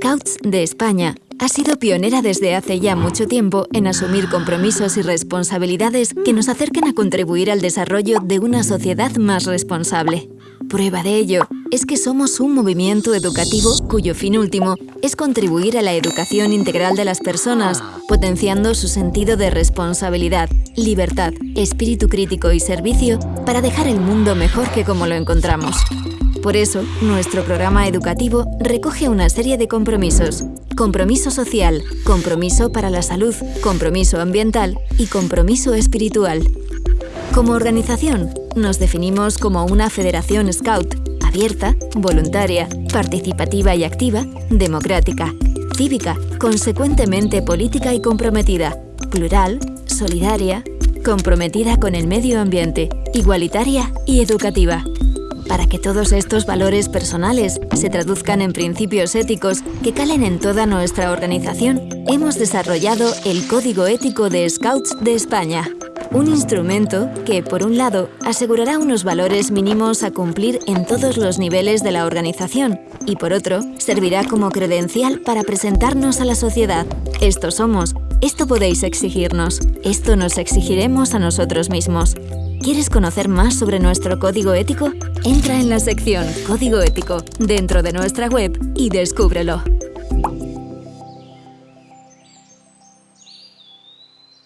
Scouts de España ha sido pionera desde hace ya mucho tiempo en asumir compromisos y responsabilidades que nos acerquen a contribuir al desarrollo de una sociedad más responsable. Prueba de ello es que somos un movimiento educativo cuyo fin último es contribuir a la educación integral de las personas, potenciando su sentido de responsabilidad, libertad, espíritu crítico y servicio para dejar el mundo mejor que como lo encontramos. Por eso, nuestro programa educativo recoge una serie de compromisos. Compromiso social, compromiso para la salud, compromiso ambiental y compromiso espiritual. Como organización, nos definimos como una federación scout, abierta, voluntaria, participativa y activa, democrática, cívica, consecuentemente política y comprometida, plural, solidaria, comprometida con el medio ambiente, igualitaria y educativa. Para que todos estos valores personales se traduzcan en principios éticos que calen en toda nuestra organización, hemos desarrollado el Código Ético de Scouts de España. Un instrumento que, por un lado, asegurará unos valores mínimos a cumplir en todos los niveles de la organización y, por otro, servirá como credencial para presentarnos a la sociedad. Esto somos, esto podéis exigirnos, esto nos exigiremos a nosotros mismos. ¿Quieres conocer más sobre nuestro código ético? Entra en la sección Código ético dentro de nuestra web y descúbrelo.